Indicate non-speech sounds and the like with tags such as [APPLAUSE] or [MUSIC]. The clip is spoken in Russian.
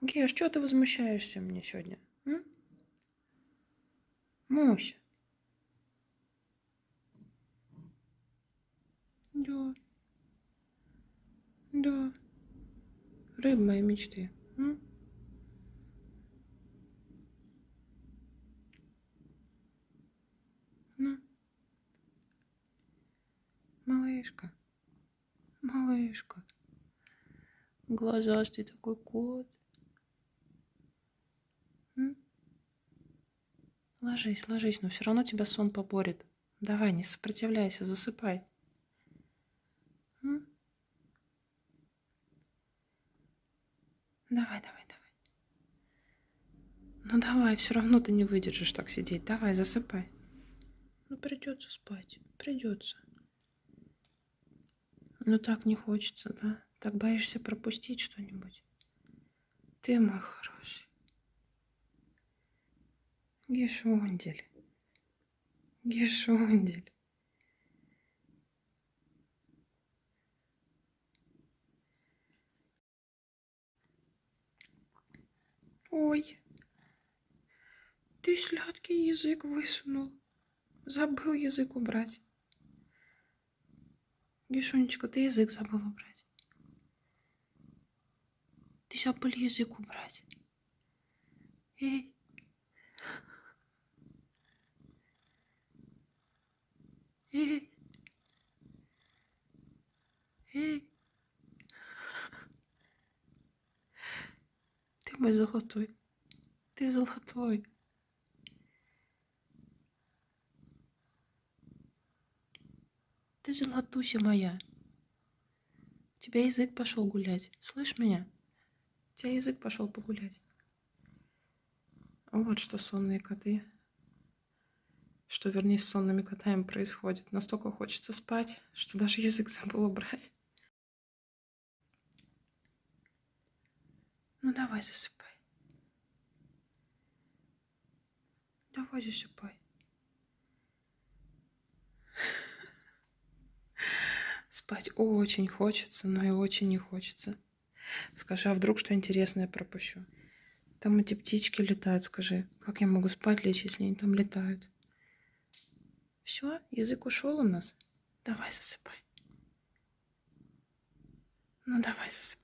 Мусь, что ты возмущаешься мне сегодня? М? Муся. Да. Да. Рыба моей мечты. М? Ну. Малышка. Малышка. Глазастый такой кот. Ложись, ложись, но все равно тебя сон поборет. Давай, не сопротивляйся, засыпай. Давай, давай, давай. Ну давай, все равно ты не выдержишь так сидеть. Давай, засыпай. Ну придется спать, придется. Ну так не хочется, да? Так боишься пропустить что-нибудь? Ты мой хороший. Гешундель. Гешундель. Ой, ты сладкий язык высунул. Забыл язык убрать. Гишунечка, ты язык забыл убрать. Ты забыл язык убрать. Эй. [LAUGHS] Ты мой золотой. Ты золотой. Ты золотуся моя. У тебя язык пошел гулять. Слышь меня? У тебя язык пошел погулять. Вот что сонные коты. Что, вернее, с сонными котами происходит. Настолько хочется спать, что даже язык забыл убрать. Ну давай засыпай. Давай засыпай. Спать очень хочется, но и очень не хочется. Скажи, а вдруг что интересное пропущу? Там эти птички летают, скажи. Как я могу спать лечь, если они там летают? Все, язык ушел у нас. Давай засыпай. Ну давай засыпай.